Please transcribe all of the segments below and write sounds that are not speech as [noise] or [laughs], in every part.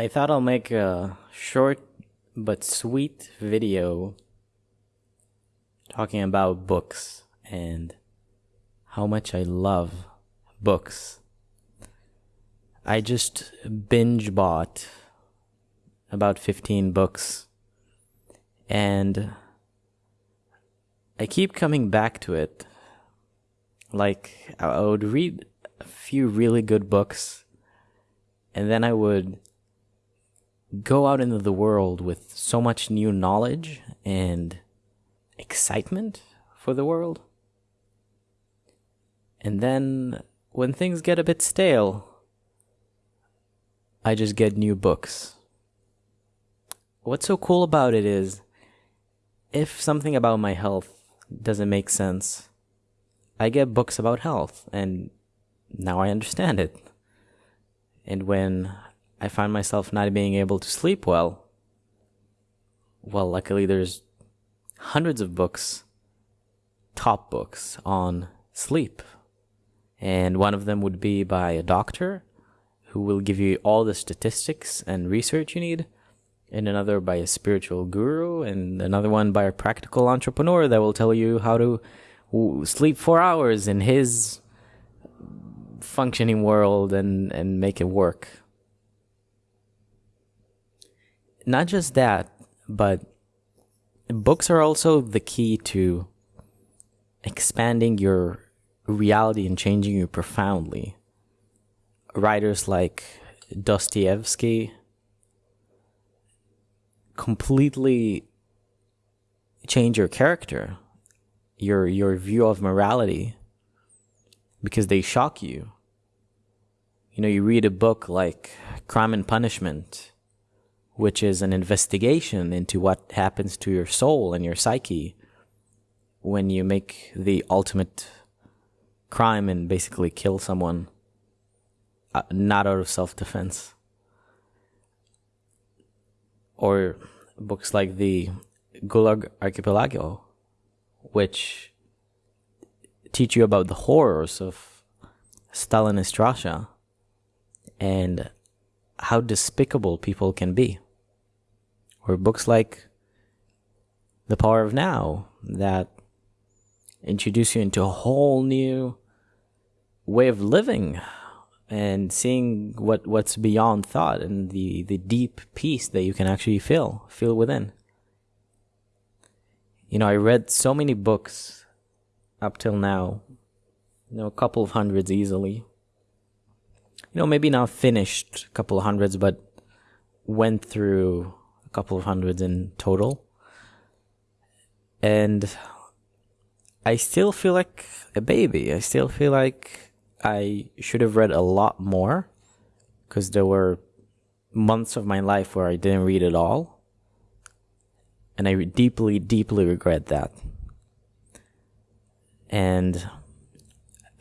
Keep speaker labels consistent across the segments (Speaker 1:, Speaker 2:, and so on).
Speaker 1: I thought I'll make a short but sweet video talking about books and how much I love books. I just binge bought about 15 books and I keep coming back to it. Like, I would read a few really good books and then I would go out into the world with so much new knowledge and excitement for the world. And then when things get a bit stale, I just get new books. What's so cool about it is if something about my health doesn't make sense, I get books about health and now I understand it. And when I find myself not being able to sleep well, well, luckily there's hundreds of books, top books on sleep. And one of them would be by a doctor who will give you all the statistics and research you need, and another by a spiritual guru, and another one by a practical entrepreneur that will tell you how to sleep four hours in his functioning world and, and make it work not just that, but books are also the key to expanding your reality and changing you profoundly. Writers like Dostoevsky completely change your character, your your view of morality because they shock you. You know, you read a book like Crime and Punishment which is an investigation into what happens to your soul and your psyche when you make the ultimate crime and basically kill someone uh, not out of self-defense. Or books like the Gulag Archipelago which teach you about the horrors of Stalinist Russia and how despicable people can be. Or books like The Power of Now that introduce you into a whole new way of living and seeing what what's beyond thought and the the deep peace that you can actually feel feel within. You know i read so many books up till now you know a couple of hundreds easily you know maybe not finished a couple of hundreds but went through a couple of hundreds in total. And I still feel like a baby. I still feel like I should have read a lot more because there were months of my life where I didn't read at all. And I deeply, deeply regret that. And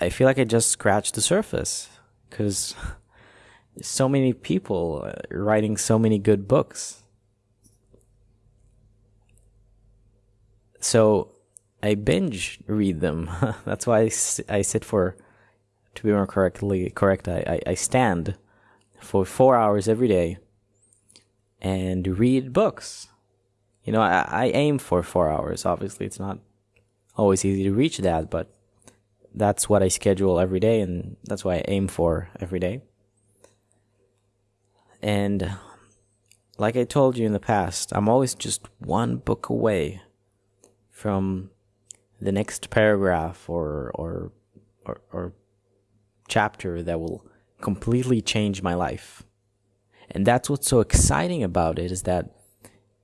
Speaker 1: I feel like I just scratched the surface because so many people writing so many good books. So I binge read them. [laughs] That's why I, I sit for, to be more correctly correct, I, I, I stand for four hours every day and read books. You know, I, I aim for four hours. Obviously, it's not always easy to reach that, but that's what I schedule every day, and that's what I aim for every day. And like I told you in the past, I'm always just one book away from the next paragraph or or or, or chapter that will completely change my life. And that's what's so exciting about it is that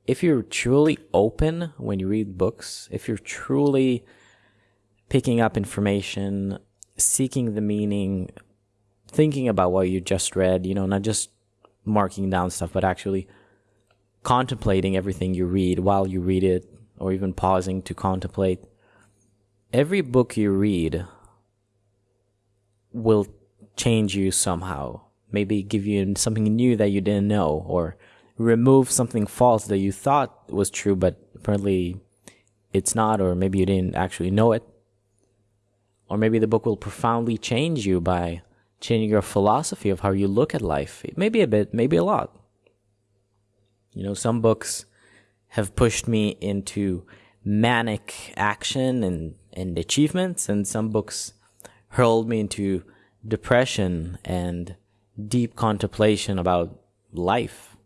Speaker 1: if you're truly open when you read books, if you're truly picking up information, seeking the meaning, thinking about what you just read, you know, not just marking down stuff, but actually contemplating everything you read while you read it, or even pausing to contemplate, every book you read will change you somehow. Maybe give you something new that you didn't know, or remove something false that you thought was true, but apparently it's not, or maybe you didn't actually know it. Or maybe the book will profoundly change you by changing your philosophy of how you look at life. Maybe a bit, maybe a lot. You know, some books have pushed me into manic action and, and achievements, and some books hurled me into depression and deep contemplation about life.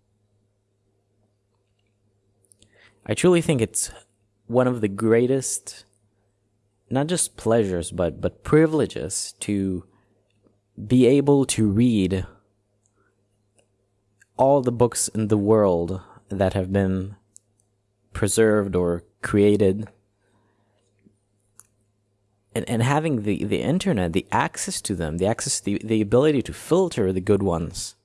Speaker 1: I truly think it's one of the greatest, not just pleasures, but, but privileges to be able to read all the books in the world that have been preserved or created and, and having the, the internet, the access to them, the access, the, the ability to filter the good ones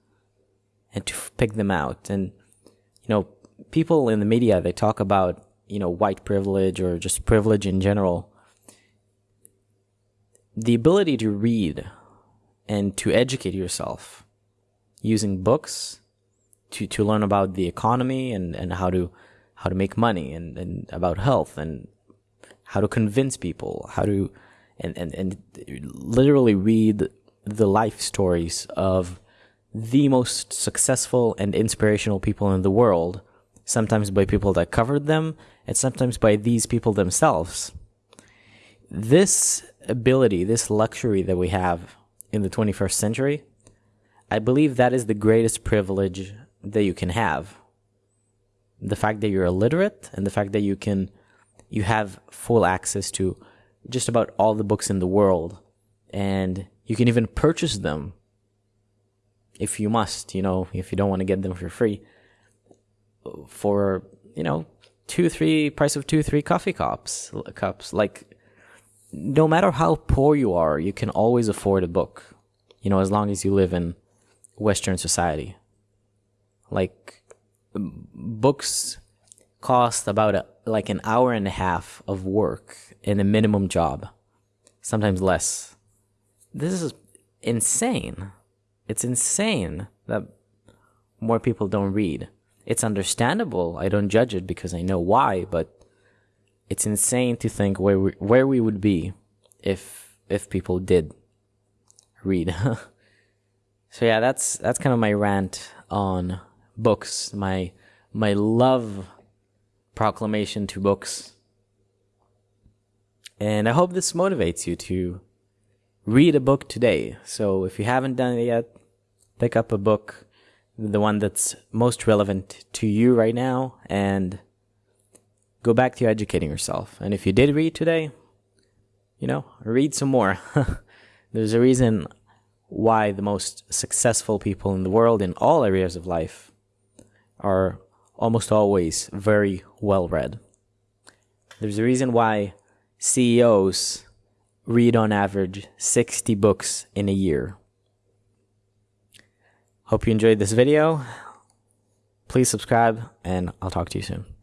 Speaker 1: and to pick them out. And, you know, people in the media, they talk about, you know, white privilege or just privilege in general. The ability to read and to educate yourself using books to, to learn about the economy and, and how to how to make money and, and about health and how to convince people, how to and, and, and literally read the life stories of the most successful and inspirational people in the world, sometimes by people that covered them, and sometimes by these people themselves. This ability, this luxury that we have in the 21st century, I believe that is the greatest privilege that you can have. The fact that you're illiterate and the fact that you can you have full access to just about all the books in the world and you can even purchase them if you must, you know, if you don't want to get them for free for, you know, two, three price of two, three coffee cups, cups. Like, no matter how poor you are, you can always afford a book, you know, as long as you live in Western society. Like, books cost about a, like an hour and a half of work in a minimum job, sometimes less. This is insane. It's insane that more people don't read. It's understandable. I don't judge it because I know why, but it's insane to think where we, where we would be if if people did read. [laughs] so yeah, that's that's kind of my rant on books. My my love proclamation to books. And I hope this motivates you to read a book today. So if you haven't done it yet, pick up a book, the one that's most relevant to you right now, and go back to educating yourself. And if you did read today, you know, read some more. [laughs] There's a reason why the most successful people in the world in all areas of life are almost always very well read. There's a reason why CEOs read on average 60 books in a year. Hope you enjoyed this video. Please subscribe and I'll talk to you soon.